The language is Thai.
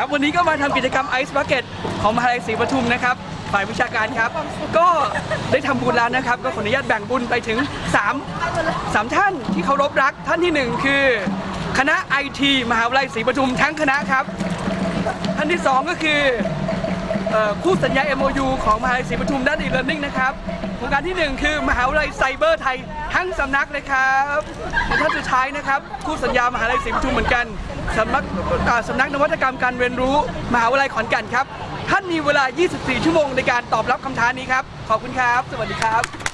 ครับวันนี้ก็มาทำกิจกรรมไอซ์บักเก็ตของมหาลัยศรีปทุมนะครับฝ่ายวิชาการครับ ก็ได้ทำบุญแล้วนะครับ ก็ขออนุญาตแบ่งบุญไปถึง 3 3 ท่านที่เคารพรักท่านที่หนึ่งคือ คณะไอทีมหาวิทยาลัยศรีปทุมทั้งคณะครับ ท่านที่สองก็คือ คู่สัญญา MOU ของมหาวิทยาลัยศรีปทุมด้าน e-learning นะครับโครงการที่หนึ่งคือมหาวิทยาลัยไซเบอร์ไทยทั้งสำนักเลยครับในท่านสุดท้ายนะครับคู่สัญญามหาวิทยาลัยศรีปทุมเหมือนกันสำนักสำนักนวัตกรรมการเรียนรู้ มหาวิทยาลัยขอนแก่นครับ ท่านมีเวลา 24 ชั่วโมงในการตอบรับคำท้านี้ครับ ขอบคุณครับ สวัสดีครับ